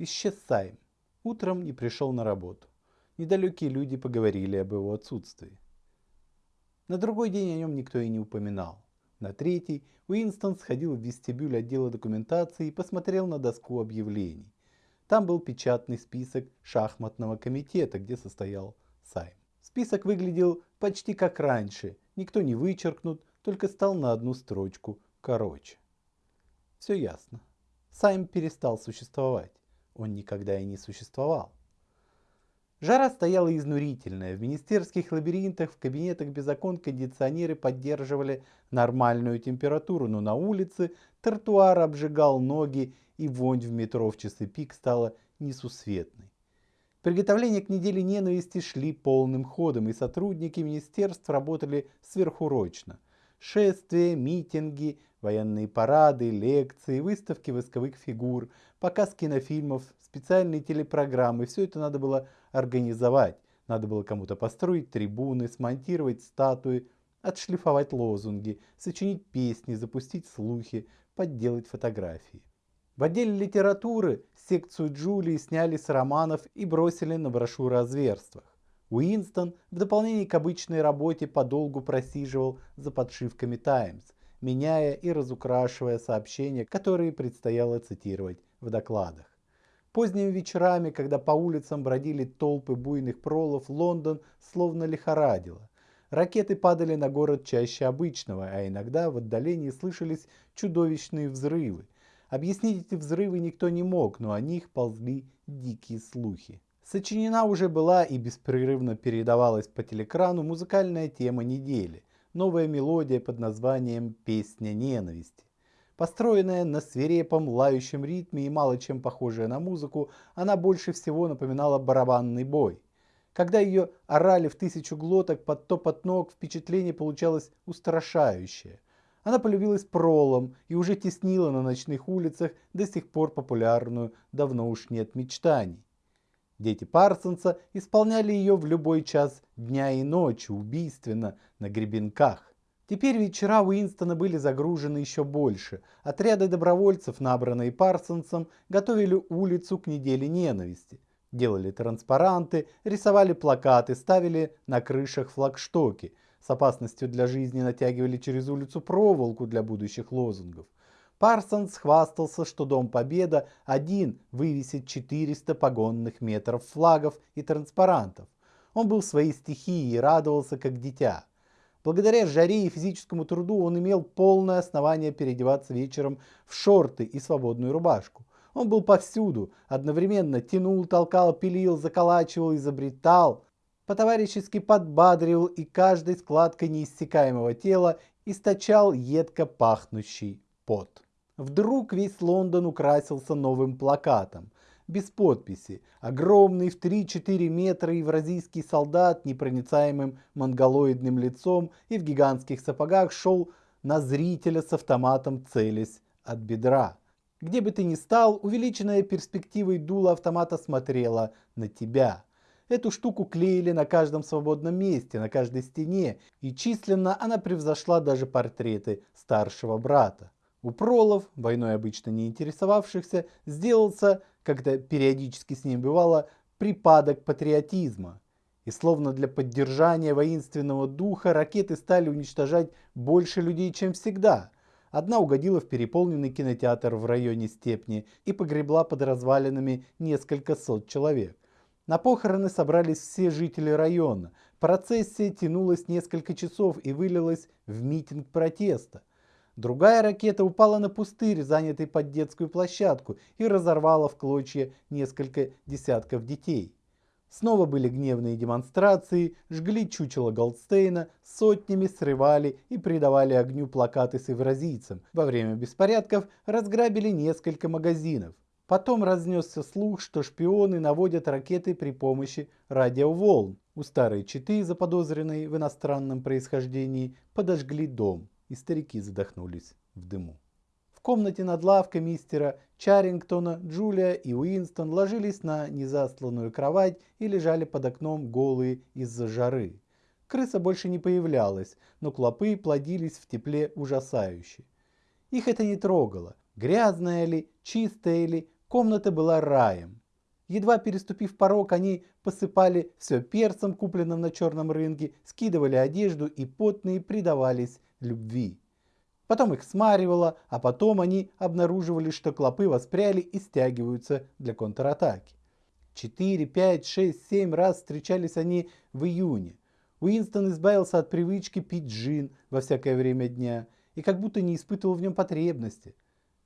Исчез Сайм. Утром не пришел на работу. Недалекие люди поговорили об его отсутствии. На другой день о нем никто и не упоминал. На третий Уинстон сходил в вестибюль отдела документации и посмотрел на доску объявлений. Там был печатный список шахматного комитета, где состоял Сайм. Список выглядел почти как раньше, никто не вычеркнут, только стал на одну строчку короче. Все ясно. Сайм перестал существовать он никогда и не существовал. Жара стояла изнурительная. В министерских лабиринтах, в кабинетах без окон кондиционеры поддерживали нормальную температуру, но на улице тротуар обжигал ноги и вонь в метро в часы пик стала несусветной. Приготовления к неделе ненависти шли полным ходом, и сотрудники министерств работали сверхурочно. Шествия, митинги, военные парады, лекции, выставки восковых фигур, показ кинофильмов, специальные телепрограммы. Все это надо было организовать. Надо было кому-то построить трибуны, смонтировать статуи, отшлифовать лозунги, сочинить песни, запустить слухи, подделать фотографии. В отделе литературы секцию Джулии сняли с романов и бросили на брошюры о зверствах. Уинстон в дополнение к обычной работе подолгу просиживал за подшивками «Таймс», меняя и разукрашивая сообщения, которые предстояло цитировать в докладах. Поздними вечерами, когда по улицам бродили толпы буйных пролов, Лондон словно лихорадило. Ракеты падали на город чаще обычного, а иногда в отдалении слышались чудовищные взрывы. Объяснить эти взрывы никто не мог, но о них ползли дикие слухи. Сочинена уже была и беспрерывно передавалась по телекрану музыкальная тема недели новая мелодия под названием «Песня ненависти». Построенная на свирепом лающем ритме и мало чем похожая на музыку, она больше всего напоминала барабанный бой. Когда ее орали в тысячу глоток под топот ног, впечатление получалось устрашающее. Она полюбилась пролом и уже теснила на ночных улицах до сих пор популярную «Давно уж нет мечтаний». Дети Парсонса исполняли ее в любой час дня и ночи, убийственно, на гребенках. Теперь вечера Уинстона были загружены еще больше. Отряды добровольцев, набранные Парсонсом, готовили улицу к неделе ненависти. Делали транспаранты, рисовали плакаты, ставили на крышах флагштоки. С опасностью для жизни натягивали через улицу проволоку для будущих лозунгов. Парсонс хвастался, что Дом Победа один вывесит 400 погонных метров флагов и транспарантов. Он был в своей стихии и радовался как дитя. Благодаря жаре и физическому труду он имел полное основание переодеваться вечером в шорты и свободную рубашку. Он был повсюду, одновременно тянул, толкал, пилил, заколачивал, изобретал, по-товарищески подбадривал и каждой складкой неиссякаемого тела источал едко пахнущий пот. Вдруг весь Лондон украсился новым плакатом. Без подписи. Огромный в 3-4 метра евразийский солдат непроницаемым монголоидным лицом и в гигантских сапогах шел на зрителя с автоматом целясь от бедра. Где бы ты ни стал, увеличенная перспективой дула автомата смотрела на тебя. Эту штуку клеили на каждом свободном месте, на каждой стене, и численно она превзошла даже портреты старшего брата. У пролов, войной обычно не интересовавшихся, сделался, когда периодически с ним бывало, припадок патриотизма. И словно для поддержания воинственного духа ракеты стали уничтожать больше людей, чем всегда. Одна угодила в переполненный кинотеатр в районе Степни и погребла под развалинами несколько сот человек. На похороны собрались все жители района. Процессия тянулась несколько часов и вылилась в митинг протеста. Другая ракета упала на пустырь, занятый под детскую площадку, и разорвала в клочья несколько десятков детей. Снова были гневные демонстрации, жгли чучело Голдстейна, сотнями срывали и придавали огню плакаты с евразийцем. Во время беспорядков разграбили несколько магазинов. Потом разнесся слух, что шпионы наводят ракеты при помощи радиоволн. У старой четы, заподозренной в иностранном происхождении, подожгли дом и старики задохнулись в дыму. В комнате над лавкой мистера Чарингтона Джулия и Уинстон ложились на незастланную кровать и лежали под окном голые из-за жары. Крыса больше не появлялась, но клопы плодились в тепле ужасающе. Их это не трогало. Грязная ли, чистая ли, Комната была раем. Едва переступив порог, они посыпали все перцем, купленным на черном рынке, скидывали одежду и потные предавались любви. Потом их смаривало, а потом они обнаруживали, что клопы воспряли и стягиваются для контратаки. Четыре, пять, шесть, семь раз встречались они в июне. Уинстон избавился от привычки пить джин во всякое время дня и как будто не испытывал в нем потребности.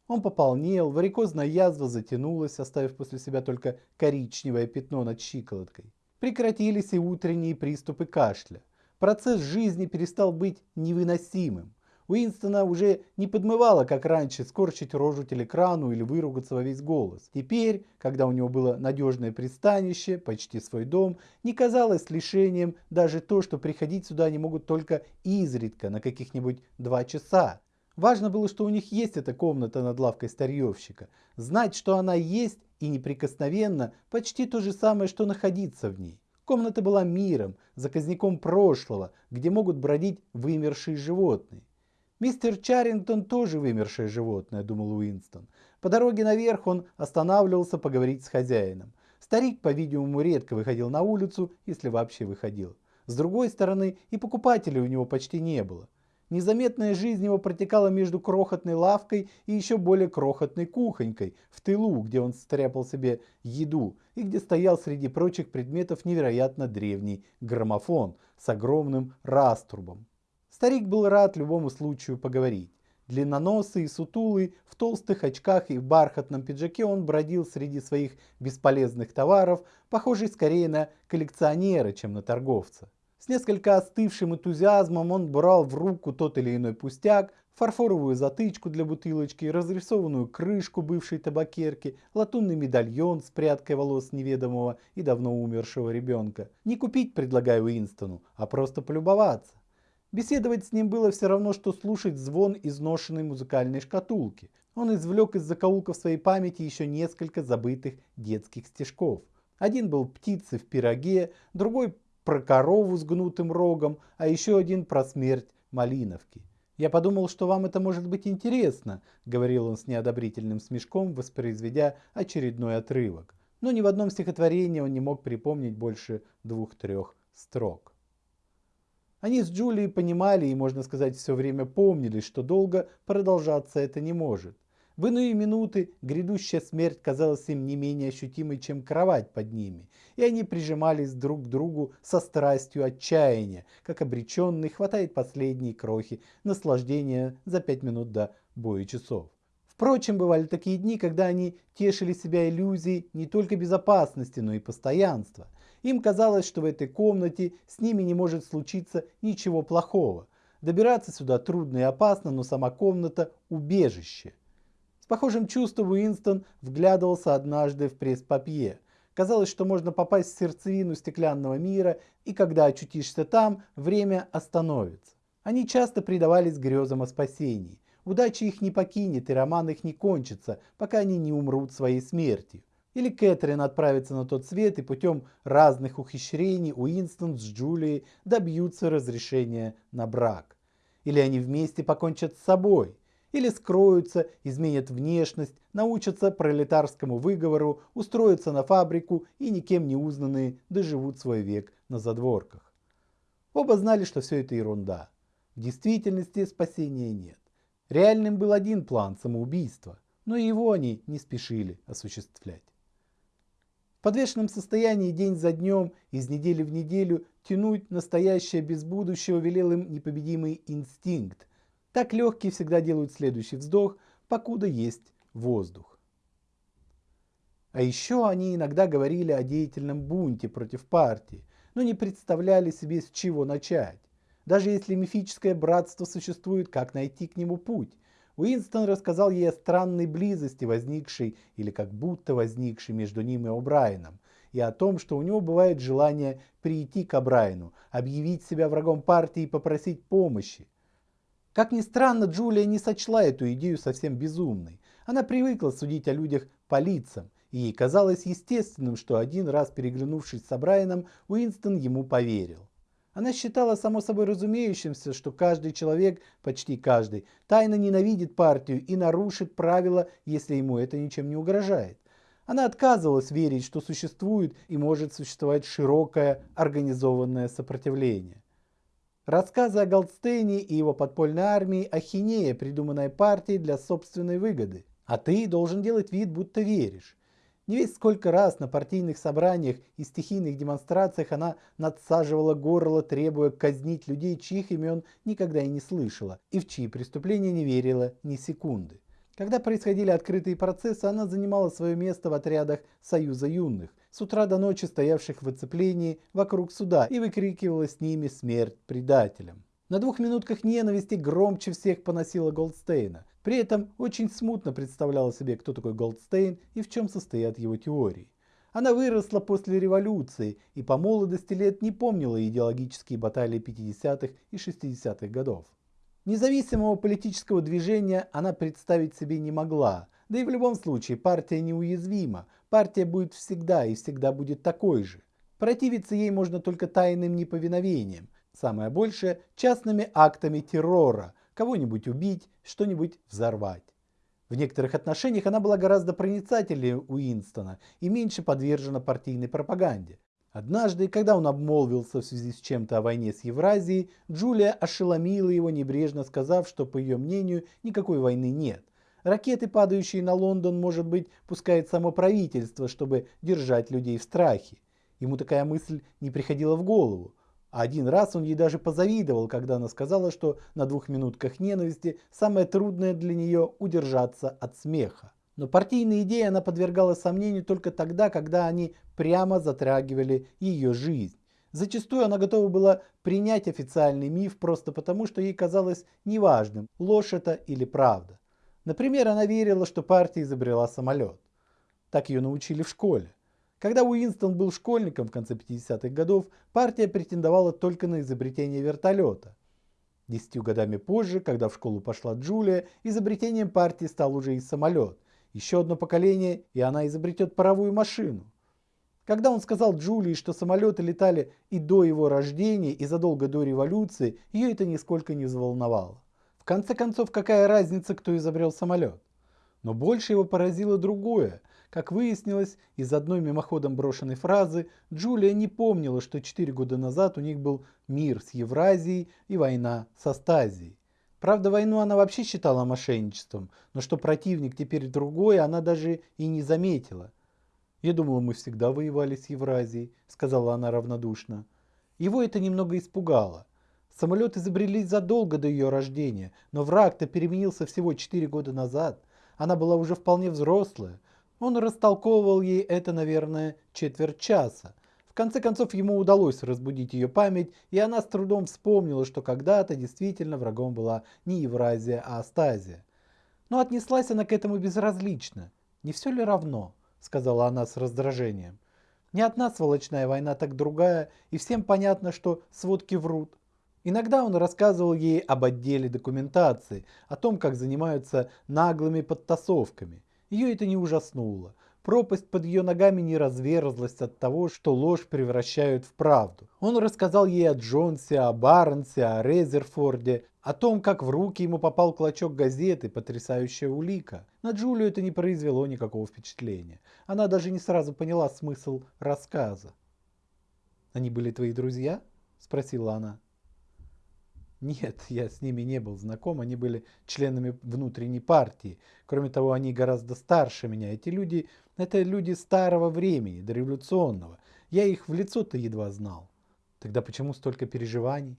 Он пополнел, варикозная язва затянулась, оставив после себя только коричневое пятно над щиколоткой. Прекратились и утренние приступы кашля. Процесс жизни перестал быть невыносимым. Уинстона уже не подмывало, как раньше, скорчить рожу телекрану или выругаться во весь голос. Теперь, когда у него было надежное пристанище, почти свой дом, не казалось лишением даже то, что приходить сюда они могут только изредка, на каких-нибудь два часа. Важно было, что у них есть эта комната над лавкой старьевщика. Знать, что она есть и неприкосновенно, почти то же самое, что находиться в ней. Комната была миром, заказником прошлого, где могут бродить вымершие животные. Мистер Чарингтон тоже вымершее животное, думал Уинстон. По дороге наверх он останавливался поговорить с хозяином. Старик, по-видимому, редко выходил на улицу, если вообще выходил. С другой стороны, и покупателей у него почти не было. Незаметная жизнь его протекала между крохотной лавкой и еще более крохотной кухонькой в тылу, где он стряпал себе еду и где стоял среди прочих предметов невероятно древний граммофон с огромным раструбом. Старик был рад любому случаю поговорить. Длинноносый и сутулый, в толстых очках и в бархатном пиджаке он бродил среди своих бесполезных товаров, похожий скорее на коллекционера, чем на торговца. С несколько остывшим энтузиазмом он брал в руку тот или иной пустяк, фарфоровую затычку для бутылочки, разрисованную крышку бывшей табакерки, латунный медальон с прядкой волос неведомого и давно умершего ребенка. Не купить предлагаю Уинстону, а просто полюбоваться. Беседовать с ним было все равно, что слушать звон изношенной музыкальной шкатулки. Он извлек из закоулков своей памяти еще несколько забытых детских стишков. Один был птицы в пироге, другой про корову с гнутым рогом, а еще один про смерть Малиновки. «Я подумал, что вам это может быть интересно», — говорил он с неодобрительным смешком, воспроизведя очередной отрывок. Но ни в одном стихотворении он не мог припомнить больше двух-трех строк. Они с Джулией понимали и, можно сказать, все время помнили, что долго продолжаться это не может. В иные минуты грядущая смерть казалась им не менее ощутимой, чем кровать под ними, и они прижимались друг к другу со страстью отчаяния, как обреченный хватает последние крохи наслаждения за пять минут до боя часов. Впрочем, бывали такие дни, когда они тешили себя иллюзией не только безопасности, но и постоянства – им казалось, что в этой комнате с ними не может случиться ничего плохого. Добираться сюда трудно и опасно, но сама комната – убежище. Похожим чувством Уинстон вглядывался однажды в пресс-папье. Казалось, что можно попасть в сердцевину стеклянного мира, и когда очутишься там, время остановится. Они часто предавались грезам о спасении. Удача их не покинет, и роман их не кончится, пока они не умрут своей смертью. Или Кэтрин отправится на тот свет и путем разных ухищрений Уинстон с Джулией добьются разрешения на брак. Или они вместе покончат с собой. Или скроются, изменят внешность, научатся пролетарскому выговору, устроятся на фабрику и никем не узнанные доживут свой век на задворках. Оба знали, что все это ерунда. В действительности спасения нет. Реальным был один план – самоубийство, но его они не спешили осуществлять. В подвешенном состоянии день за днем, из недели в неделю, тянуть настоящее без будущего велел им непобедимый инстинкт. Так легкие всегда делают следующий вздох, покуда есть воздух. А еще они иногда говорили о деятельном бунте против партии, но не представляли себе, с чего начать. Даже если мифическое братство существует, как найти к нему путь? Уинстон рассказал ей о странной близости, возникшей или как будто возникшей между ним и О'Брайеном, и о том, что у него бывает желание прийти к О'Брайену, объявить себя врагом партии и попросить помощи. Как ни странно, Джулия не сочла эту идею совсем безумной. Она привыкла судить о людях по лицам, и ей казалось естественным, что один раз переглянувшись с О'Брайеном, Уинстон ему поверил. Она считала само собой разумеющимся, что каждый человек, почти каждый, тайно ненавидит партию и нарушит правила, если ему это ничем не угрожает. Она отказывалась верить, что существует и может существовать широкое организованное сопротивление. Рассказы о Голдстейне и его подпольной армии – ахинея, придуманная партией для собственной выгоды. А ты должен делать вид, будто веришь. Не весь сколько раз на партийных собраниях и стихийных демонстрациях она надсаживала горло, требуя казнить людей, чьих имен никогда и не слышала, и в чьи преступления не верила ни секунды. Когда происходили открытые процессы, она занимала свое место в отрядах Союза юных, с утра до ночи стоявших в оцеплении вокруг суда и выкрикивала с ними смерть предателям. На двух минутках ненависти громче всех поносила Голдстейна. При этом очень смутно представляла себе, кто такой Голдстейн и в чем состоят его теории. Она выросла после революции и по молодости лет не помнила идеологические баталии 50-х и 60-х годов. Независимого политического движения она представить себе не могла, да и в любом случае партия неуязвима, партия будет всегда и всегда будет такой же. Противиться ей можно только тайным неповиновением, самое большее частными актами террора, кого-нибудь убить, что-нибудь взорвать. В некоторых отношениях она была гораздо проницательнее Уинстона и меньше подвержена партийной пропаганде. Однажды, когда он обмолвился в связи с чем-то о войне с Евразией, Джулия ошеломила его, небрежно сказав, что, по ее мнению, никакой войны нет. Ракеты, падающие на Лондон, может быть, пускает само правительство, чтобы держать людей в страхе. Ему такая мысль не приходила в голову. А один раз он ей даже позавидовал, когда она сказала, что на двух минутках ненависти самое трудное для нее удержаться от смеха. Но партийные идеи она подвергала сомнению только тогда, когда они прямо затрагивали ее жизнь. Зачастую она готова была принять официальный миф просто потому, что ей казалось неважным, ложь это или правда. Например, она верила, что партия изобрела самолет. Так ее научили в школе. Когда Уинстон был школьником в конце 50-х годов, партия претендовала только на изобретение вертолета. Десятью годами позже, когда в школу пошла Джулия, изобретением партии стал уже и самолет. Еще одно поколение, и она изобретет паровую машину. Когда он сказал Джулии, что самолеты летали и до его рождения, и задолго до революции, ее это нисколько не взволновало. В конце концов, какая разница, кто изобрел самолет? Но больше его поразило другое – как выяснилось, из одной мимоходом брошенной фразы Джулия не помнила, что 4 года назад у них был мир с Евразией и война со Стазией. Правда, войну она вообще считала мошенничеством, но что противник теперь другой, она даже и не заметила. «Я думала, мы всегда воевали с Евразией», — сказала она равнодушно. Его это немного испугало. Самолет изобрели задолго до ее рождения, но враг-то переменился всего 4 года назад. Она была уже вполне взрослая, он растолковывал ей это, наверное, четверть часа. В конце концов, ему удалось разбудить ее память, и она с трудом вспомнила, что когда-то действительно врагом была не Евразия, а Астазия. Но отнеслась она к этому безразлично. «Не все ли равно?» – сказала она с раздражением. «Не одна сволочная война, так другая, и всем понятно, что сводки врут». Иногда он рассказывал ей об отделе документации, о том, как занимаются наглыми подтасовками – ее это не ужаснуло. Пропасть под ее ногами не разверзлась от того, что ложь превращают в правду. Он рассказал ей о Джонсе, о Барнсе, о Резерфорде, о том, как в руки ему попал клочок газеты, потрясающая улика. На Джулию это не произвело никакого впечатления. Она даже не сразу поняла смысл рассказа. «Они были твои друзья?» – спросила она. Нет, я с ними не был знаком, они были членами внутренней партии. Кроме того, они гораздо старше меня. Эти люди, это люди старого времени, дореволюционного. Я их в лицо-то едва знал. Тогда почему столько переживаний?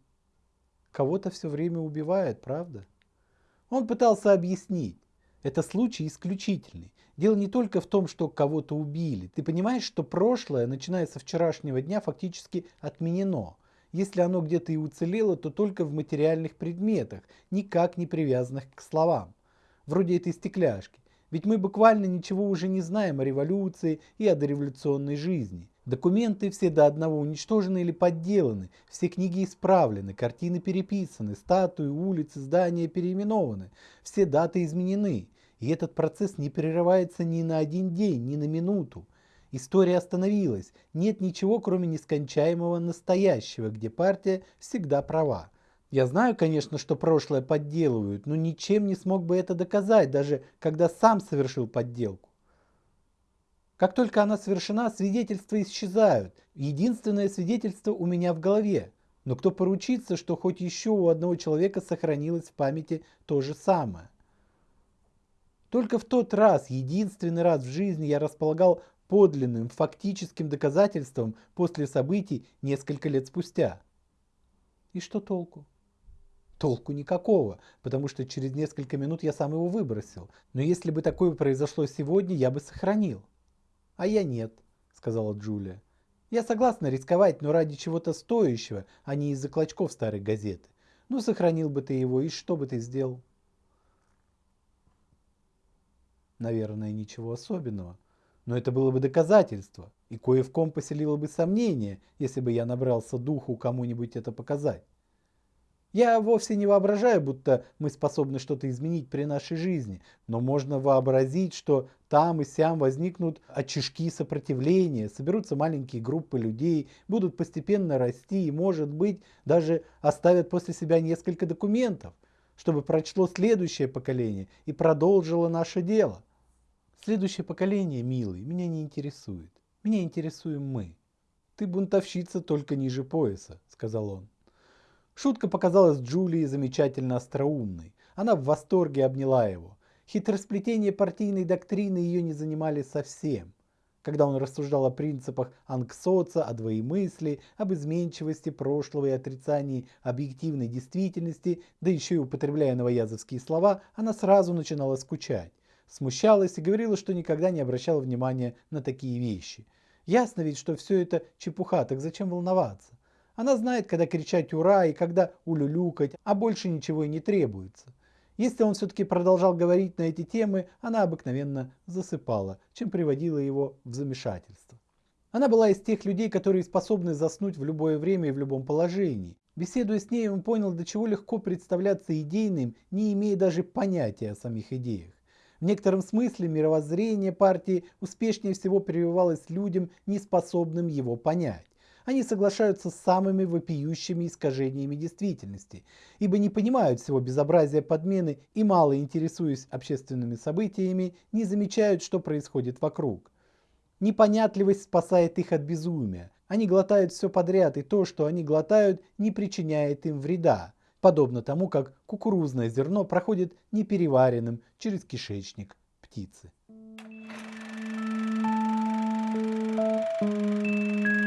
Кого-то все время убивает, правда? Он пытался объяснить. Это случай исключительный. Дело не только в том, что кого-то убили. Ты понимаешь, что прошлое, начиная со вчерашнего дня, фактически отменено. Если оно где-то и уцелело, то только в материальных предметах, никак не привязанных к словам. Вроде этой стекляшки. Ведь мы буквально ничего уже не знаем о революции и о дореволюционной жизни. Документы все до одного уничтожены или подделаны, все книги исправлены, картины переписаны, статуи, улицы, здания переименованы, все даты изменены. И этот процесс не прерывается ни на один день, ни на минуту. История остановилась. Нет ничего, кроме нескончаемого настоящего, где партия всегда права. Я знаю, конечно, что прошлое подделывают, но ничем не смог бы это доказать, даже когда сам совершил подделку. Как только она совершена, свидетельства исчезают. Единственное свидетельство у меня в голове. Но кто поручится, что хоть еще у одного человека сохранилось в памяти то же самое? Только в тот раз, единственный раз в жизни я располагал подлинным, фактическим доказательством после событий несколько лет спустя. И что толку? Толку никакого, потому что через несколько минут я сам его выбросил. Но если бы такое произошло сегодня, я бы сохранил. А я нет, сказала Джулия. Я согласна рисковать, но ради чего-то стоящего, а не из-за клочков старой газеты. Ну, сохранил бы ты его, и что бы ты сделал? Наверное, ничего особенного. Но это было бы доказательство, и кое в ком поселило бы сомнение, если бы я набрался духу кому-нибудь это показать. Я вовсе не воображаю, будто мы способны что-то изменить при нашей жизни, но можно вообразить, что там и сям возникнут очишки сопротивления, соберутся маленькие группы людей, будут постепенно расти и, может быть, даже оставят после себя несколько документов, чтобы прочло следующее поколение и продолжило наше дело. Следующее поколение, милый, меня не интересует. Меня интересуем мы. Ты бунтовщица только ниже пояса, сказал он. Шутка показалась Джулии замечательно остроумной. Она в восторге обняла его. Хитросплетение партийной доктрины ее не занимали совсем. Когда он рассуждал о принципах анксоца, о двоемыслии, об изменчивости прошлого и отрицании объективной действительности, да еще и употребляя новоязовские слова, она сразу начинала скучать смущалась и говорила, что никогда не обращала внимания на такие вещи. Ясно ведь, что все это чепуха, так зачем волноваться? Она знает, когда кричать «Ура!» и когда улюлюкать, а больше ничего и не требуется. Если он все-таки продолжал говорить на эти темы, она обыкновенно засыпала, чем приводила его в замешательство. Она была из тех людей, которые способны заснуть в любое время и в любом положении. Беседуя с ней, он понял, до чего легко представляться идейным, не имея даже понятия о самих идеях. В некотором смысле мировоззрение партии успешнее всего прививалось людям, не способным его понять. Они соглашаются с самыми вопиющими искажениями действительности, ибо не понимают всего безобразия подмены и мало интересуясь общественными событиями, не замечают, что происходит вокруг. Непонятливость спасает их от безумия. Они глотают все подряд, и то, что они глотают, не причиняет им вреда подобно тому, как кукурузное зерно проходит непереваренным через кишечник птицы. Thank you.